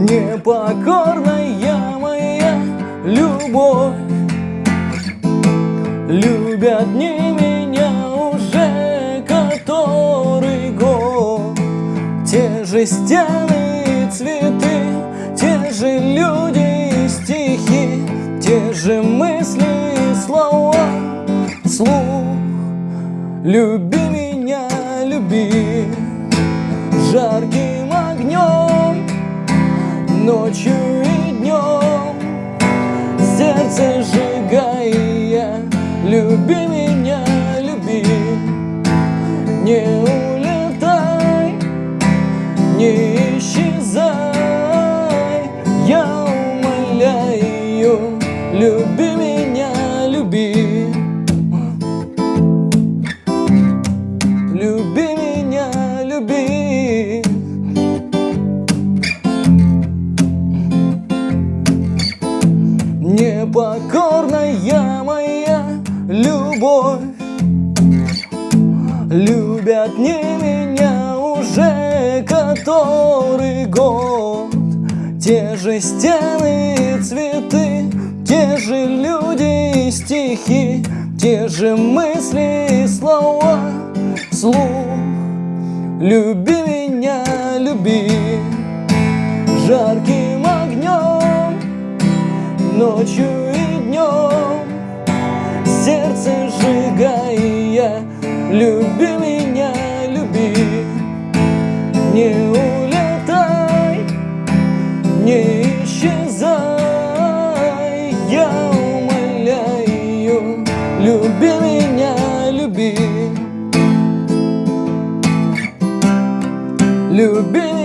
Непокорная моя любовь. Любят не меня уже который год. Те же стены и цветы Те же люди и стихи Те же мысли и слова. Слух Люби меня, люби Ночью и днем Сердце сжигая Люби меня, люби. Не улетай Не исчезай. Я умоляю Люби меня, люби. Люби Непокорная моя любовь. Любят не меня уже который год. Те же стены и цветы Те же люди и стихи Те же мысли и слова. Слух Люби меня, люби огнем Ночью и днем Сердце сжигая Люби меня, люби. Не улетай Не исчезай. Я умоляю Люби меня, люби. Люби